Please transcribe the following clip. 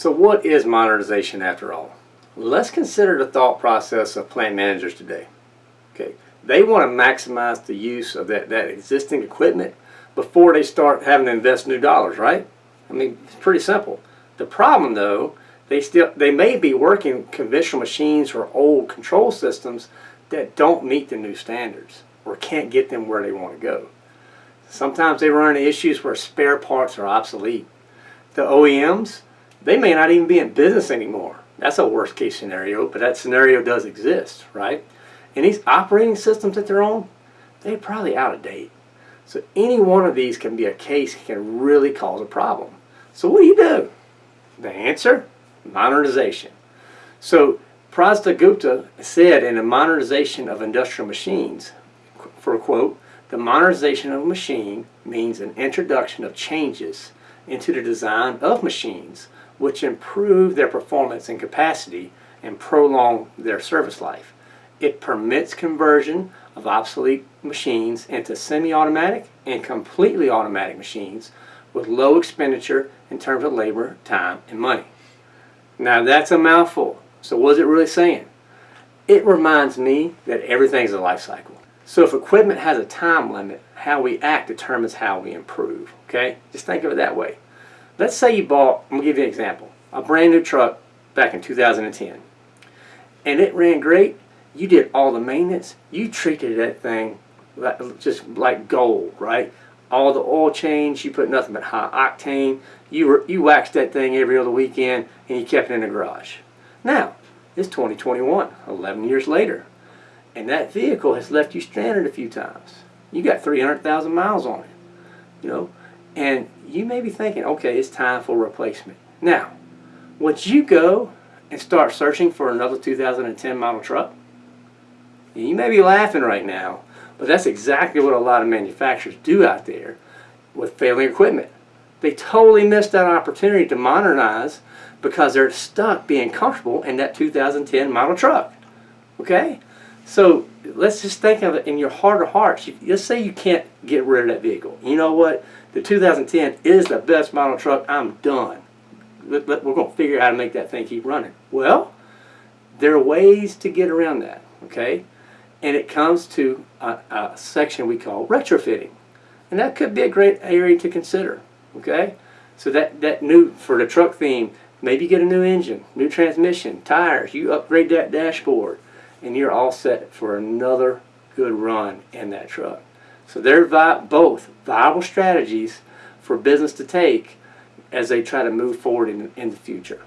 So what is modernization after all? Let's consider the thought process of plant managers today. Okay, They want to maximize the use of that, that existing equipment before they start having to invest new dollars, right? I mean, it's pretty simple. The problem though, they still they may be working conventional machines or old control systems that don't meet the new standards or can't get them where they want to go. Sometimes they run into issues where spare parts are obsolete. The OEMs, they may not even be in business anymore. That's a worst case scenario, but that scenario does exist, right? And these operating systems that they're on, they're probably out of date. So any one of these can be a case can really cause a problem. So what do you do? The answer? Modernization. So Prasad Gupta said in the modernization of industrial machines, for a quote, the modernization of a machine means an introduction of changes into the design of machines which improve their performance and capacity and prolong their service life. It permits conversion of obsolete machines into semi-automatic and completely automatic machines with low expenditure in terms of labor, time, and money. Now that's a mouthful. So what is it really saying? It reminds me that everything's a life cycle. So if equipment has a time limit, how we act determines how we improve. Okay? Just think of it that way. Let's say you bought, I'm going to give you an example, a brand new truck back in 2010. And it ran great. You did all the maintenance. You treated that thing just like gold, right? All the oil change, you put nothing but high octane. You, were, you waxed that thing every other weekend and you kept it in the garage. Now, it's 2021, 11 years later. And that vehicle has left you stranded a few times. You got 300,000 miles on it. You know, and you may be thinking, okay, it's time for replacement. Now, would you go and start searching for another 2010 model truck? You may be laughing right now, but that's exactly what a lot of manufacturers do out there with failing equipment. They totally missed that opportunity to modernize because they're stuck being comfortable in that 2010 model truck. Okay? So let's just think of it in your heart of hearts. Let's say you can't get rid of that vehicle. You know what? The 2010 is the best model truck. I'm done. We're going to figure out how to make that thing keep running. Well, there are ways to get around that. Okay? And it comes to a, a section we call retrofitting. And that could be a great area to consider. Okay? So that, that new, for the truck theme, maybe get a new engine, new transmission, tires, you upgrade that dashboard, and you're all set for another good run in that truck. So they're vi both viable strategies for business to take as they try to move forward in, in the future.